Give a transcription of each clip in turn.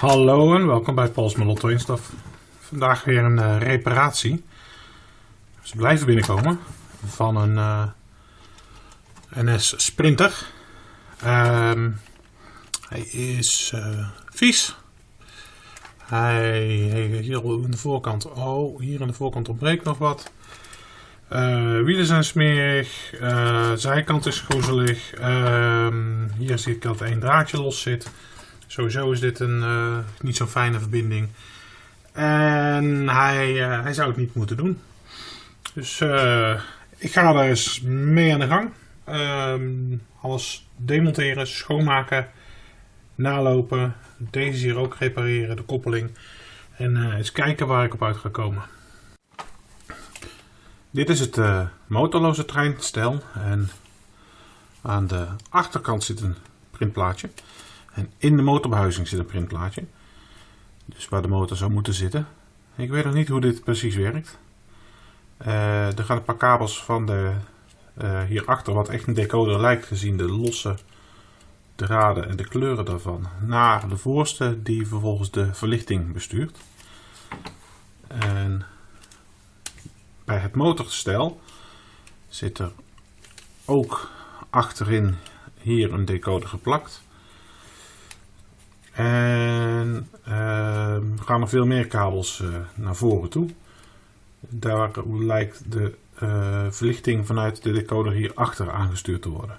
Hallo en welkom bij Pauls Lotto Instaf. Vandaag weer een uh, reparatie. Ze blijven binnenkomen van een uh, NS Sprinter. Um, hij is uh, vies. Hij heeft hier aan de voorkant, oh hier aan de voorkant ontbreekt nog wat. wielen zijn smerig, zijkant is groezelig. Um, hier zie ik dat één draadje los zit. Sowieso is dit een uh, niet zo'n fijne verbinding. En hij, uh, hij zou het niet moeten doen. Dus uh, ik ga er eens mee aan de gang. Um, alles demonteren, schoonmaken, nalopen. Deze hier ook repareren, de koppeling. En eens kijken waar ik op uit ga komen. Dit is het motorloze treinstel. En aan de achterkant zit een printplaatje. En in de motorbehuizing zit een printplaatje. Dus waar de motor zou moeten zitten. Ik weet nog niet hoe dit precies werkt. Uh, er gaan een paar kabels van de uh, hierachter, wat echt een decoder lijkt gezien de losse draden en de kleuren daarvan, naar de voorste die vervolgens de verlichting bestuurt. En bij het motorstel zit er ook achterin hier een decoder geplakt. En uh, gaan er veel meer kabels uh, naar voren toe. Daar lijkt de uh, verlichting vanuit de decoder hier achter aangestuurd te worden.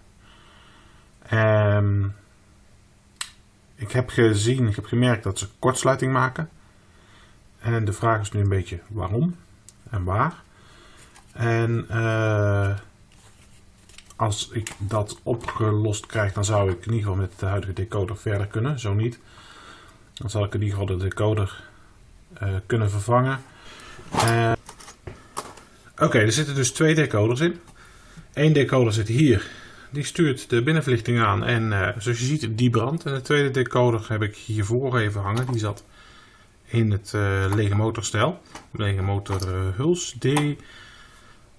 Um, ik heb gezien, ik heb gemerkt dat ze kortsluiting maken. En de vraag is nu een beetje waarom en waar. En uh, als ik dat opgelost krijg, dan zou ik in ieder geval met de huidige decoder verder kunnen. Zo niet, dan zal ik in ieder geval de decoder uh, kunnen vervangen. Uh, Oké, er zitten dus twee decoders in. Eén decoder zit hier. Die stuurt de binnenverlichting aan en uh, zoals je ziet die brandt. En de tweede decoder heb ik hiervoor even hangen. Die zat in het lege motorstel. Lege motorhuls. die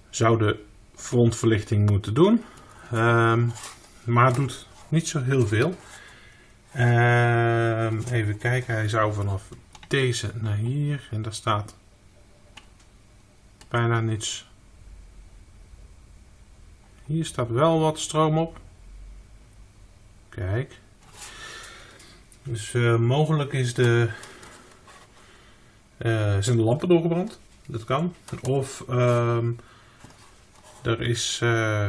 zou de frontverlichting moeten doen. Um, maar doet niet zo heel veel. Um, even kijken, hij zou vanaf deze naar hier en daar staat bijna niets. Hier staat wel wat stroom op. Kijk. Dus uh, mogelijk is de, uh, zijn de lampen doorgebrand. Dat kan. Of um, er is uh,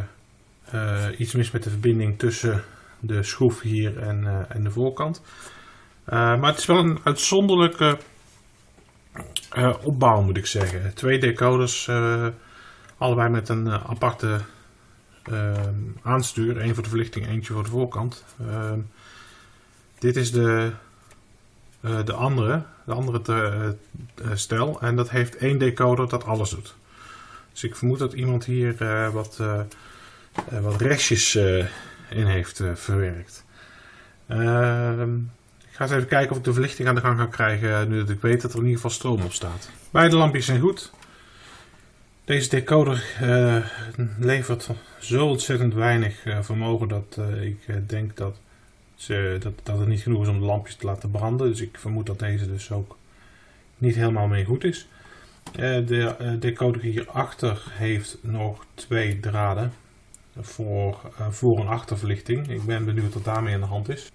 uh, iets mis met de verbinding tussen de schroef hier en, uh, en de voorkant. Uh, maar het is wel een uitzonderlijke opbouw moet ik zeggen. Twee decoders, allebei met een aparte aanstuur. Eén voor de verlichting, eentje voor de voorkant. Ehm, dit is de, de andere, de andere te, stel. En dat heeft één decoder dat alles doet. Dus ik vermoed dat iemand hier wat wat restjes uh, in heeft uh, verwerkt. Ehm, ik ga eens even kijken of ik de verlichting aan de gang kan krijgen nu dat ik weet dat er in ieder geval stroom op staat. Beide lampjes zijn goed. Deze decoder levert zo ontzettend weinig vermogen dat ik denk dat, ze, dat, dat het niet genoeg is om de lampjes te laten branden. Dus ik vermoed dat deze dus ook niet helemaal mee goed is. de decoder hierachter heeft nog twee draden voor uh, voor- en achterverlichting. Ik ben benieuwd wat daarmee aan de hand is.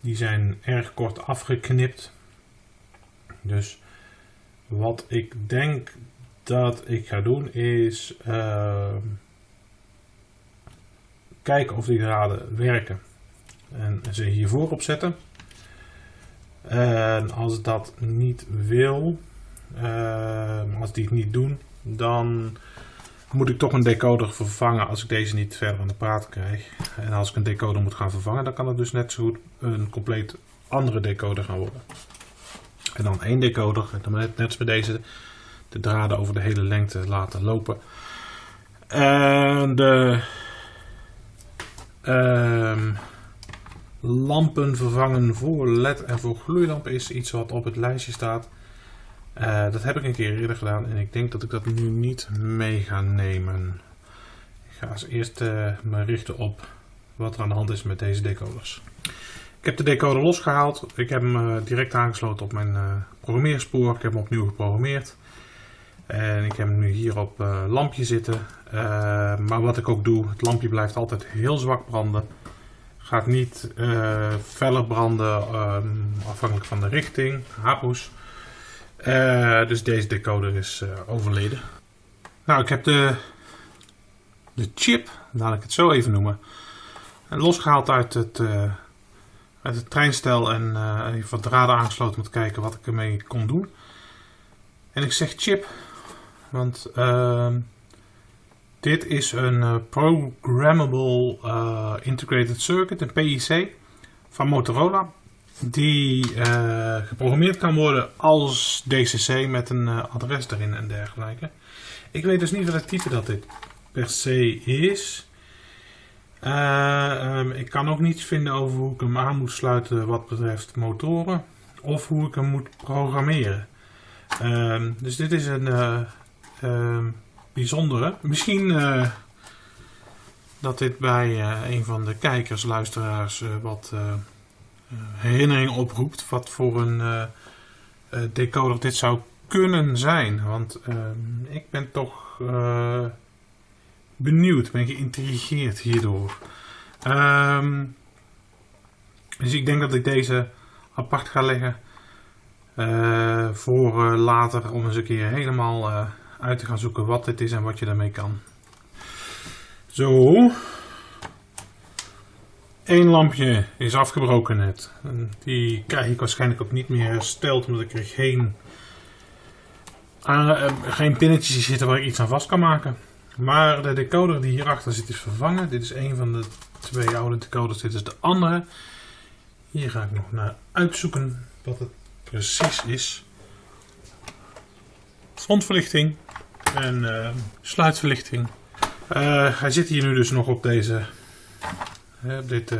Die zijn erg kort afgeknipt. Dus wat ik denk dat ik ga doen is uh, kijken of die draden werken. En ze hiervoor opzetten. En als dat niet wil, uh, als die het niet doen, dan moet ik toch een decoder vervangen als ik deze niet verder aan de praat krijg. En als ik een decoder moet gaan vervangen, dan kan het dus net zo goed een compleet andere decoder gaan worden. En dan één decoder, dan net, net bij deze, de draden over de hele lengte laten lopen. En de uh, lampen vervangen voor LED en voor gloeilampen is iets wat op het lijstje staat. Uh, dat heb ik een keer eerder gedaan en ik denk dat ik dat nu niet mee ga nemen. Ik ga als eerst me richten op wat er aan de hand is met deze decoders. heb de decoder losgehaald. Ik heb hem uh, direct aangesloten op mijn uh, programmeerspoor. Ik heb hem opnieuw geprogrammeerd. En ik heb hem nu hier op lampje zitten. maar wat ik ook doe, het lampje blijft altijd heel zwak branden. Gaat niet feller branden um, afhankelijk van de richting. Hapoes. Dus deze decoder is overleden. Nou, ik heb de, de chip, laat ik het zo even noemen, losgehaald uit het uit het treinstel en even wat draden aangesloten om te kijken wat ik ermee kon doen. En ik zeg chip, want uh, dit is een Programmable Integrated Circuit, een PIC, van Motorola. Die geprogrammeerd kan worden als DCC met een adres erin en dergelijke. Ik weet dus niet welk type dat dit per se is. Uh, um, ik kan ook niets vinden over hoe ik hem aan moet sluiten wat betreft motoren. Of hoe ik hem moet programmeren. Uh, dus dit is een uh, bijzondere. Misschien eh, dat dit bij een van de kijkers, luisteraars wat herinnering oproept. Wat voor een decoder dit zou kunnen zijn. Want ehm, ik ben toch benieuwd, ben geïntrigeerd hierdoor. Um, dus ik denk dat ik deze apart ga leggen voor later om eens een keer helemaal uit te gaan zoeken wat dit is en wat je daarmee kan. Zo. Eén lampje is afgebroken net. Die krijg ik waarschijnlijk ook niet meer hersteld omdat ik er geen, geen pinnetjes zitten waar ik iets aan vast kan maken. Maar de decoder die hierachter zit is vervangen. Dit is een van de twee oude decoders. Dit is de andere. Hier ga ik nog naar uitzoeken wat het precies is. Frontverlichting en uh, sluitverlichting. Uh, hij zit hier nu dus nog op deze, uh, dit,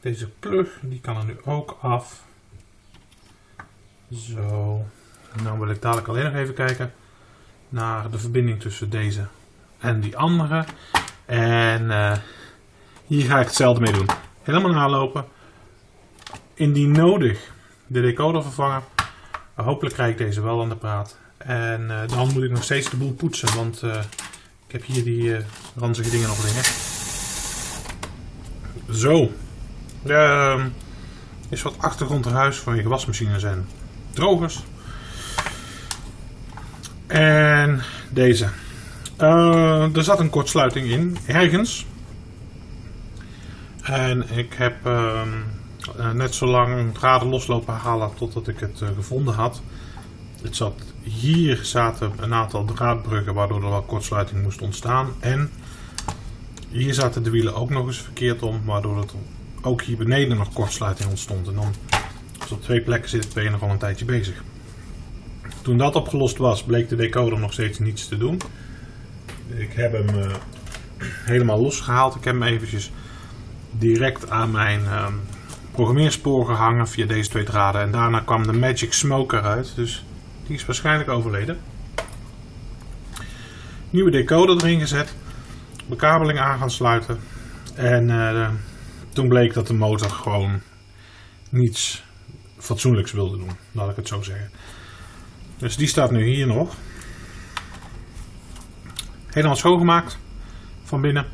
deze plug. Die kan er nu ook af. Zo. Nou wil ik dadelijk alleen nog even kijken naar de verbinding tussen deze en die andere. En uh, hier ga ik hetzelfde mee doen. Helemaal nalopen. Indien nodig de decoder vervangen. hopelijk krijg ik deze wel aan de praat. En dan moet ik nog steeds de boel poetsen. Want ik heb hier die ranzige dingen nog liggen. Zo. Uh, is wat achtergrond huis van je wasmachines en drogers. En deze. Uh, er zat een kortsluiting in, ergens. En ik heb uh, net zo lang draden loslopen halen totdat ik het uh, gevonden had. Het zat, hier zaten een aantal draadbruggen waardoor er wel kortsluiting moest ontstaan. En hier zaten de wielen ook nog eens verkeerd om, waardoor het ook hier beneden nog kortsluiting ontstond. En dan, als op twee plekken zit, ben je nog al een tijdje bezig. Toen dat opgelost was, bleek de decoder nog steeds niets te doen. Ik heb hem uh, helemaal losgehaald. Ik heb hem eventjes direct aan mijn uh, programmeerspoor gehangen via deze twee draden. En daarna kwam de Magic Smoke eruit. Dus die is waarschijnlijk overleden. Nieuwe decoder erin gezet. Bekabeling aan gaan sluiten. En uh, toen bleek dat de motor gewoon niets fatsoenlijks wilde doen. Laat ik het zo zeggen. Dus die staat nu hier nog. Helemaal schoongemaakt. Van binnen.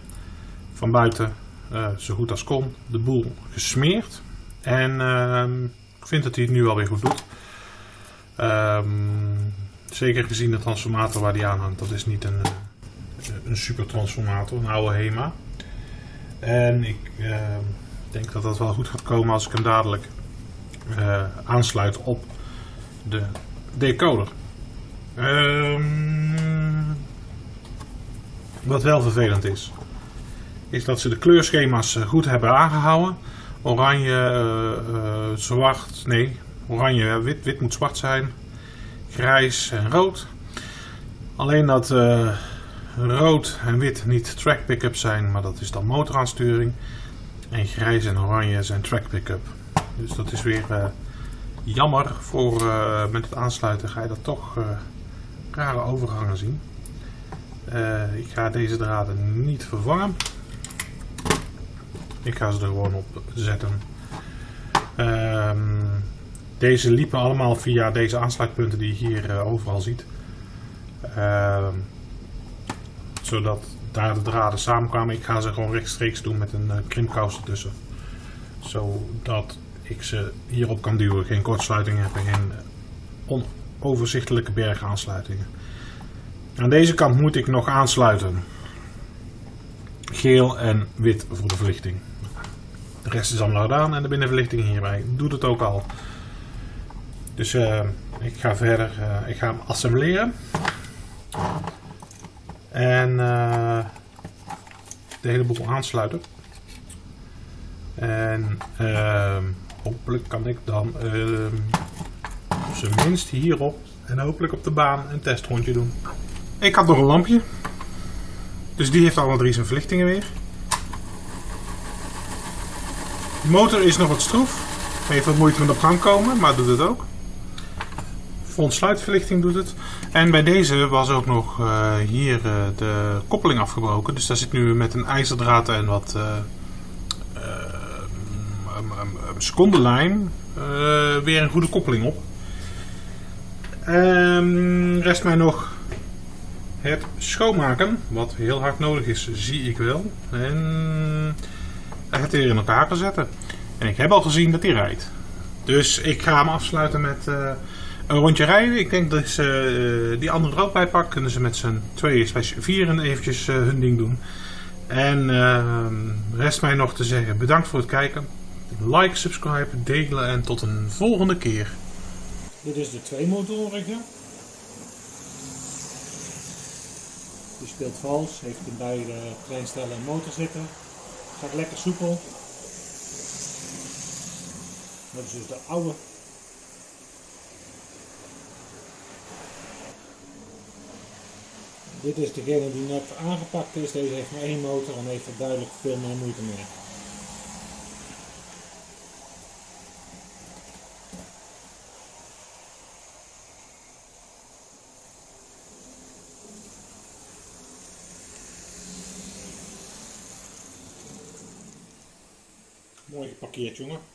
Van buiten. Uh, zo goed als kon. De boel gesmeerd. En uh, ik vind dat hij het nu alweer goed doet. Um, zeker gezien de transformator waar die aan hangt. Dat is niet een, een super transformator. Een oude HEMA. En ik uh, denk dat dat wel goed gaat komen als ik hem dadelijk uh, aansluit op de decoder. Um, wat wel vervelend is, is dat ze de kleurschema's eh, goed hebben aangehouden. Oranje, uh, zwart, nee, oranje, wit, wit moet zwart zijn. Grijs en rood. Alleen dat rood en wit niet track pickup zijn, maar dat is dan motoraansturing. En grijs en oranje zijn track pickup. Dus dat is weer jammer voor uh, met het aansluiten ga je dat toch uh, rare overgangen zien. Ik ga deze draden niet vervangen. Ik ga ze er gewoon op zetten. Ehm, deze liepen allemaal via deze aansluitpunten die je hier eh, overal ziet. Ehm, zodat daar de draden samenkwamen. Ik ga ze gewoon rechtstreeks doen met een uh, krimpkous ertussen. Zodat ik ze hierop kan duwen. Geen kortsluitingen hebben, geen onoverzichtelijke bergaansluitingen. Aan deze kant moet ik nog aansluiten. Geel en wit voor de verlichting. De rest is allemaal gedaan en de binnenverlichting hierbij doet het ook al. Dus uh, ik ga verder, uh, ik ga hem assembleren. En uh, de hele boel aansluiten. En ehm, hopelijk kan ik dan ehm, op zijn minst hierop en hopelijk op de baan een testrondje doen. Ik had nog een lampje. Dus die heeft alle drie zijn verlichtingen weer. De motor is nog wat stroef. Heeft wat moeite met op gang komen, maar doet het ook. Front sluitverlichting doet het. En bij deze was ook nog uh, hier uh, de koppeling afgebroken. Dus daar zit nu met een ijzerdraad en wat uh, secondenlijm weer een goede koppeling op. Um, rest mij nog het schoonmaken, wat heel hard nodig is, zie ik wel. En het weer in elkaar te zetten. En ik heb al gezien dat hij rijdt. Dus ik ga hem afsluiten met een rondje rijden. Ik denk dat ze uh, die andere er ook bij. Kunnen ze met z'n tweeën slash vieren eventjes uh, hun ding doen. En ehm, rest mij nog te zeggen bedankt voor het kijken. Like, subscribe, delen en tot een volgende keer. Dit is de twee motorige. Die speelt vals, heeft in beide treinstellen een motor zitten. Gaat lekker soepel. Dat is dus de oude. Dit is degene die net aangepakt is. Deze heeft maar één motor en heeft er duidelijk veel meer moeite mee. Mooi geparkeerd, jongen.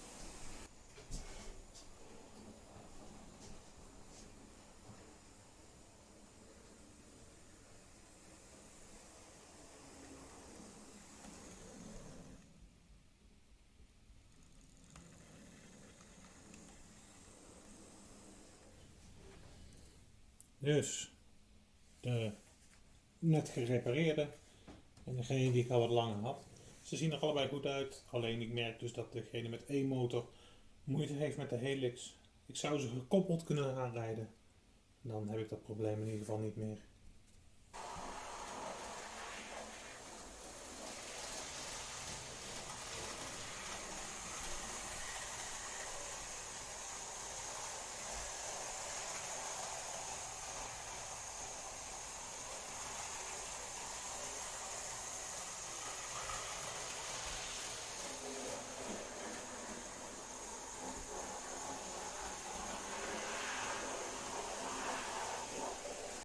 Dus de net gerepareerde en degene die ik al wat langer had. Ze zien er allebei goed uit, alleen ik merk dus dat degene met één motor moeite heeft met de helix. Ik zou ze gekoppeld kunnen aanrijden. Dan heb ik dat probleem in ieder geval niet meer.